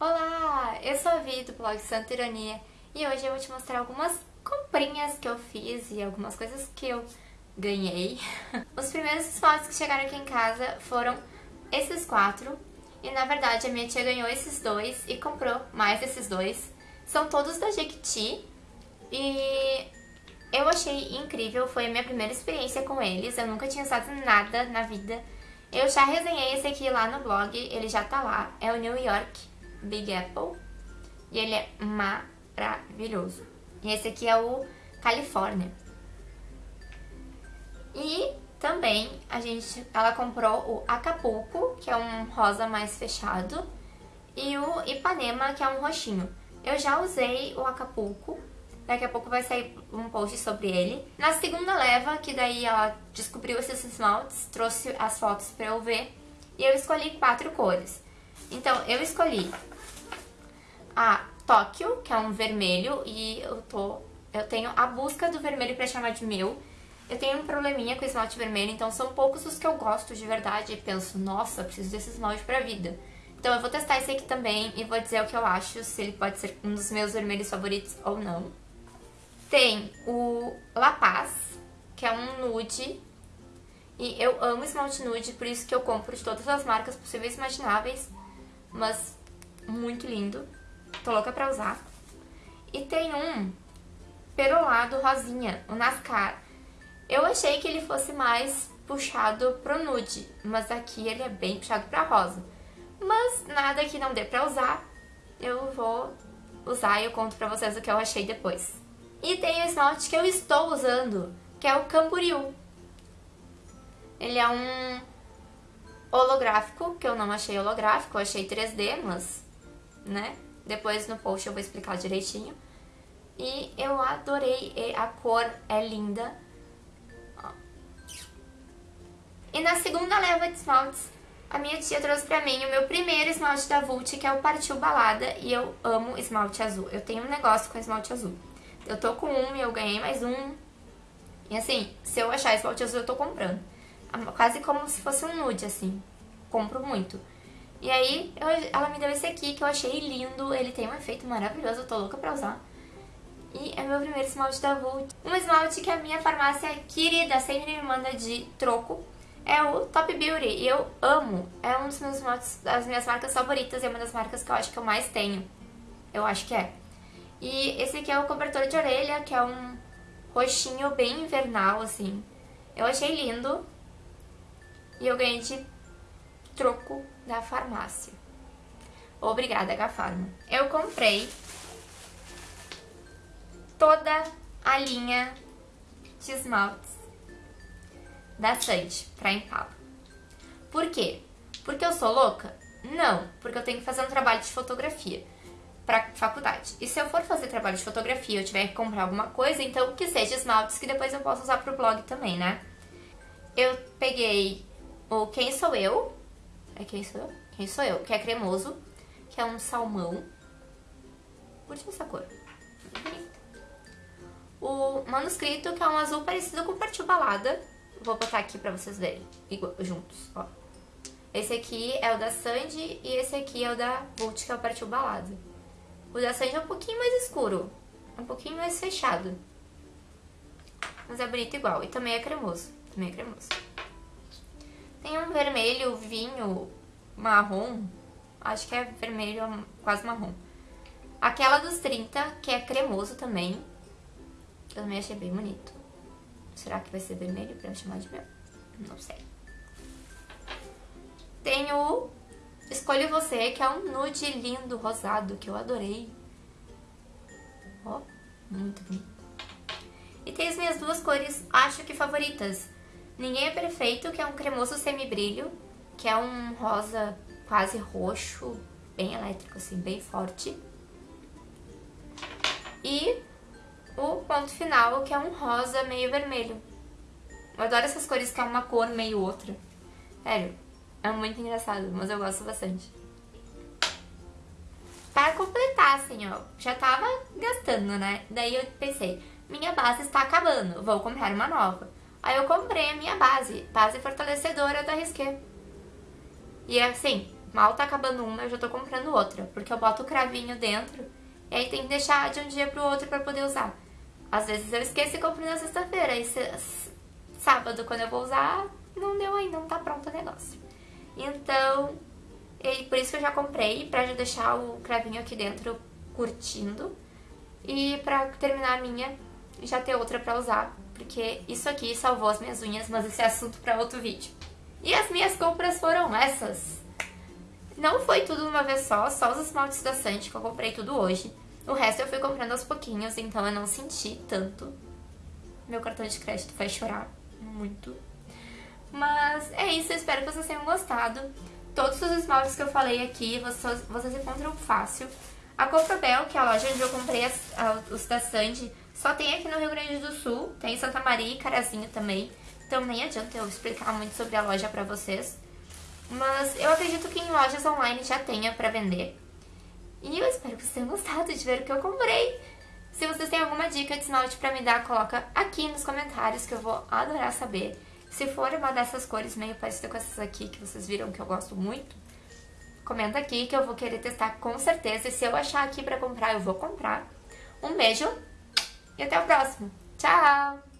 Olá, eu sou a Vi do blog Santa Ironia e hoje eu vou te mostrar algumas comprinhas que eu fiz e algumas coisas que eu ganhei. Os primeiros esmaltes que chegaram aqui em casa foram esses quatro e na verdade a minha tia ganhou esses dois e comprou mais esses dois. São todos da Jequiti e eu achei incrível, foi a minha primeira experiência com eles, eu nunca tinha usado nada na vida. Eu já resenhei esse aqui lá no blog, ele já tá lá, é o New York Big Apple. E ele é maravilhoso. E esse aqui é o California. E também a gente, ela comprou o Acapulco, que é um rosa mais fechado, e o Ipanema, que é um roxinho. Eu já usei o Acapulco, daqui a pouco vai sair um post sobre ele. Na segunda leva, que daí ela descobriu esses esmaltes, trouxe as fotos pra eu ver, e eu escolhi quatro cores. Então, eu escolhi a Tóquio, que é um vermelho, e eu tô... Eu tenho a busca do vermelho pra chamar de meu. Eu tenho um probleminha com esmalte vermelho, então são poucos os que eu gosto de verdade. E penso, nossa, preciso desse esmalte pra vida. Então eu vou testar esse aqui também e vou dizer o que eu acho, se ele pode ser um dos meus vermelhos favoritos ou não. Tem o La Paz, que é um nude. E eu amo esmalte nude, por isso que eu compro de todas as marcas possíveis e imagináveis. Mas muito lindo. Tô louca pra usar. E tem um perolado rosinha, o Nascar. Eu achei que ele fosse mais puxado pro nude, mas aqui ele é bem puxado pra rosa. Mas nada que não dê pra usar, eu vou usar e eu conto pra vocês o que eu achei depois. E tem o esmalte que eu estou usando, que é o Camboriú. Ele é um holográfico, que eu não achei holográfico, eu achei 3D, mas, né, depois no post eu vou explicar direitinho. E eu adorei, a cor é linda. E na segunda leva de esmaltes, a minha tia trouxe pra mim o meu primeiro esmalte da Vult, que é o Partiu Balada, e eu amo esmalte azul. Eu tenho um negócio com esmalte azul. Eu tô com um e eu ganhei mais um. E assim, se eu achar esmalte azul, eu tô comprando. Quase como se fosse um nude, assim. Compro muito. E aí, eu, ela me deu esse aqui que eu achei lindo, ele tem um efeito maravilhoso, eu tô louca pra usar. E é meu primeiro esmalte da Vult. Um esmalte que a minha farmácia querida sempre me manda de troco é o Top Beauty. E eu amo, é um dos meus esmaltes, das minhas marcas favoritas e é uma das marcas que eu acho que eu mais tenho. Eu acho que é. E esse aqui é o cobertor de orelha, que é um roxinho bem invernal, assim. Eu achei lindo. E eu ganhei de troco da farmácia. Obrigada, Gafarma. Eu comprei toda a linha de esmaltes da Sandy pra Impala. Por quê? Porque eu sou louca? Não, porque eu tenho que fazer um trabalho de fotografia pra faculdade. E se eu for fazer trabalho de fotografia eu tiver que comprar alguma coisa, então que seja esmaltes que depois eu possa usar pro blog também, né? Eu peguei o Quem Sou Eu, é quem sou eu? Quem sou eu? Que é cremoso, que é um salmão. Curte essa cor. O manuscrito, que é um azul parecido com partiu balada. Vou botar aqui pra vocês verem, igual, juntos, ó. Esse aqui é o da Sandy e esse aqui é o da Vult, que é o partiu balada. O da Sandy é um pouquinho mais escuro, um pouquinho mais fechado. Mas é bonito igual, e também é cremoso, também é cremoso. Tem um vermelho vinho marrom, acho que é vermelho quase marrom. Aquela dos 30, que é cremoso também, eu também achei bem bonito. Será que vai ser vermelho pra chamar de meu? Não sei. Tem o Escolhe Você, que é um nude lindo, rosado, que eu adorei. Ó, muito bonito. E tem as minhas duas cores, acho que favoritas. Ninguém é Perfeito, que é um cremoso semibrilho, que é um rosa quase roxo, bem elétrico, assim, bem forte. E o ponto final, que é um rosa meio vermelho. Eu adoro essas cores que é uma cor meio outra. Sério, é muito engraçado, mas eu gosto bastante. Para completar, assim, ó, já tava gastando, né? Daí eu pensei, minha base está acabando, vou comprar uma nova. Aí eu comprei a minha base, base fortalecedora da Risqué. E é assim, mal tá acabando uma, eu já tô comprando outra. Porque eu boto o cravinho dentro e aí tem que deixar de um dia pro outro pra poder usar. Às vezes eu esqueço e compro na sexta-feira. Aí sábado, quando eu vou usar, não deu ainda, não tá pronto o negócio. Então, e por isso que eu já comprei, pra já deixar o cravinho aqui dentro curtindo. E pra terminar a minha, já ter outra pra usar. Porque isso aqui salvou as minhas unhas, mas esse é assunto pra outro vídeo. E as minhas compras foram essas. Não foi tudo uma vez só, só os esmaltes da Sandy que eu comprei tudo hoje. O resto eu fui comprando aos pouquinhos, então eu não senti tanto. Meu cartão de crédito vai chorar muito. Mas é isso, eu espero que vocês tenham gostado. Todos os esmaltes que eu falei aqui, vocês, vocês encontram fácil. A Cofrobel, que é a loja onde eu comprei as, a, os da Sandy, só tem aqui no Rio Grande do Sul. Tem em Santa Maria e Carazinho também. Então nem adianta eu explicar muito sobre a loja pra vocês. Mas eu acredito que em lojas online já tenha pra vender. E eu espero que vocês tenham gostado de ver o que eu comprei. Se vocês têm alguma dica de esmalte pra me dar, coloca aqui nos comentários que eu vou adorar saber. Se for uma dessas cores meio parecida com essas aqui que vocês viram que eu gosto muito, comenta aqui que eu vou querer testar com certeza. E se eu achar aqui pra comprar, eu vou comprar. Um beijo e até o próximo. Tchau!